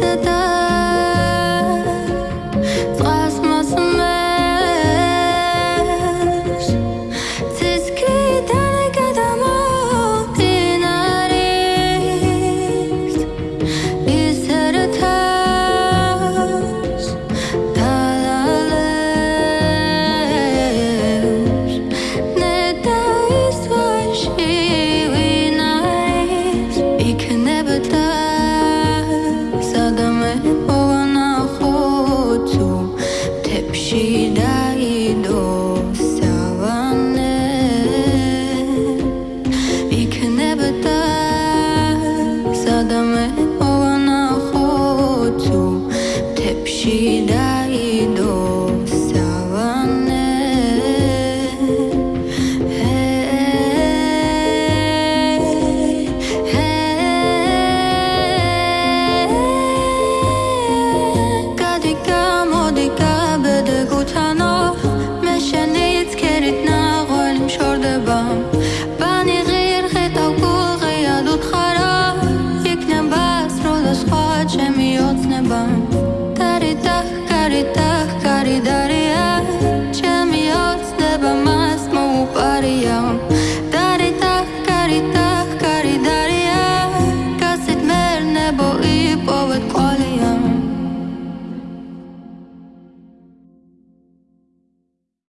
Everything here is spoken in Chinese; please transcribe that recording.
的。